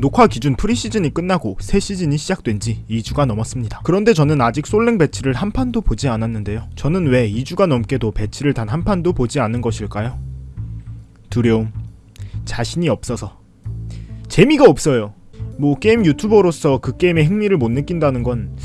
녹화 기준 프리시즌이 끝나고 새 시즌이 시작된 지 2주가 넘었습니다. 그런데 저는 아직 솔랭 배치를 한 판도 보지 않았는데요. 저는 왜 2주가 넘게도 배치를 단 한 판도 보지 않은 것일까요? 두려움. 자신이 없어서. 재미가 없어요. 뭐 게임 유튜버로서 그 게임에 흥미를 못 느낀다는 건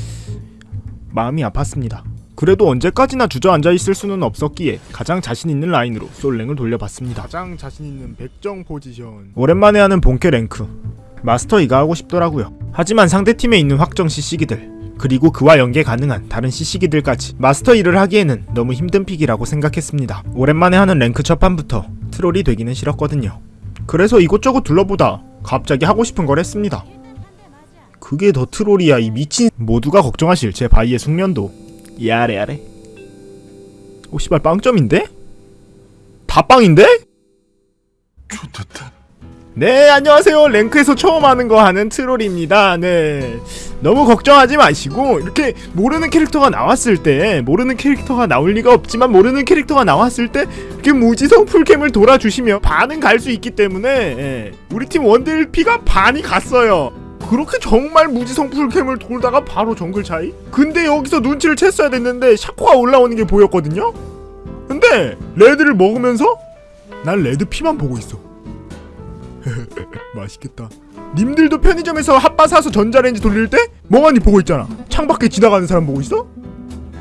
마음이 아팠습니다. 그래도 언제까지나 주저앉아 있을 수는 없었기에 가장 자신 있는 라인으로 솔랭을 돌려봤습니다. 가장 자신 있는 백정 포지션. 오랜만에 하는 본캐 랭크. 마스터 이가 하고 싶더라고요. 하지만 상대팀에 있는 확정 CC기들 그리고 그와 연계 가능한 다른 CC기들까지 마스터 이를 하기에는 너무 힘든 픽이라고 생각했습니다. 오랜만에 하는 랭크 첫 판부터 트롤이 되기는 싫었거든요. 그래서 이곳저곳 둘러보다 갑자기 하고 싶은 걸 했습니다. 그게 더 트롤이야 이 미친 모두가 걱정하실 제 바위의 숙련도 야래 야래 오 씨발 빵점인데? 다 빵인데? 좋겠다. 네 안녕하세요. 랭크에서 처음 하는 거 하는 트롤입니다. 네. 너무 걱정하지 마시고 이렇게 모르는 캐릭터가 나왔을 때 모르는 캐릭터가 나올 리가 없지만 모르는 캐릭터가 나왔을 때 이렇게 무지성 풀캠을 돌아주시면 반은 갈 수 있기 때문에 예, 우리 팀 원딜 피가 반이 갔어요. 그렇게 정말 무지성 풀캠을 돌다가 바로 정글 차이? 근데 여기서 눈치를 챘어야 됐는데 샤코가 올라오는 게 보였거든요? 근데 레드를 먹으면서 난 레드 피만 보고 있어 맛있겠다. 님들도 편의점에서 핫바 사서 전자레인지 돌릴 때 멍하니 보고 있잖아. 창밖에 지나가는 사람 보고 있어?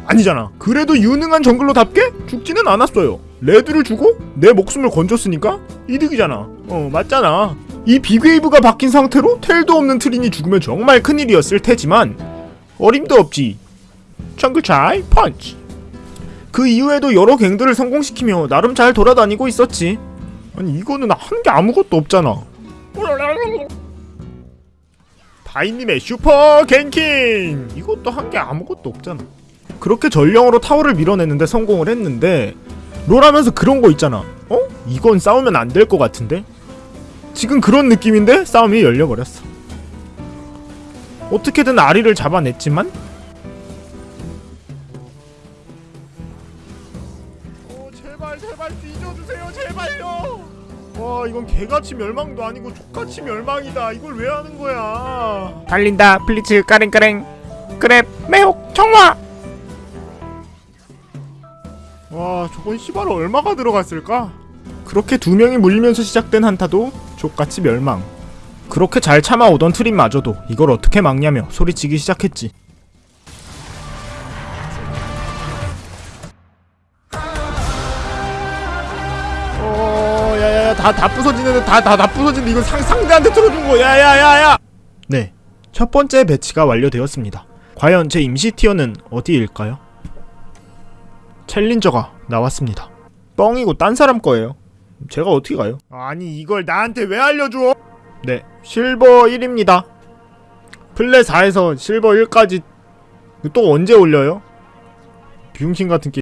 아니잖아. 그래도 유능한 정글러답게 죽지는 않았어요. 레드를 주고 내 목숨을 건졌으니까 이득이잖아. 어 맞잖아. 이 빅웨이브가 바뀐 상태로 텔도 없는 트린이 죽으면 정말 큰일이었을 테지만 어림도 없지. 정글차이 펀치. 그 이후에도 여러 갱들을 성공시키며 나름 잘 돌아다니고 있었지. 아니 이거는 한 게 아무것도 없잖아. 바이님의 슈퍼 갱킹 이것도 한 게 아무것도 없잖아. 그렇게 전령으로 타워를 밀어내는데 성공을 했는데 롤하면서 그런 거 있잖아. 어? 이건 싸우면 안 될 것 같은데? 지금 그런 느낌인데 싸움이 열려버렸어. 어떻게든 아리를 잡아냈지만 어 제발 제발 뒤져주세요 제발요 와 이건 개같이 멸망도 아니고 족같이 멸망이다. 이걸 왜 하는 거야? 달린다. 블리츠 까랭까랭. 그래 매혹 청화. 와 저건 씨발 얼마가 들어갔을까? 그렇게 두 명이 물리면서 시작된 한타도 족같이 멸망. 그렇게 잘 참아오던 트림마저도 이걸 어떻게 막냐며 소리치기 시작했지 다, 다 부서지는데, 다, 다, 다 부서지는데, 이건 상, 상대한테 틀어준 거, 야야야야! 네. 첫 번째 배치가 완료되었습니다. 과연 제 임시 티어는 어디일까요? 챌린저가 나왔습니다. 뻥이고 딴 사람 거예요. 제가 어떻게 가요? 아니, 이걸 나한테 왜 알려줘? 네. 실버 1입니다. 플레 4에서 실버 1까지 또 언제 올려요? 비용신 같은 게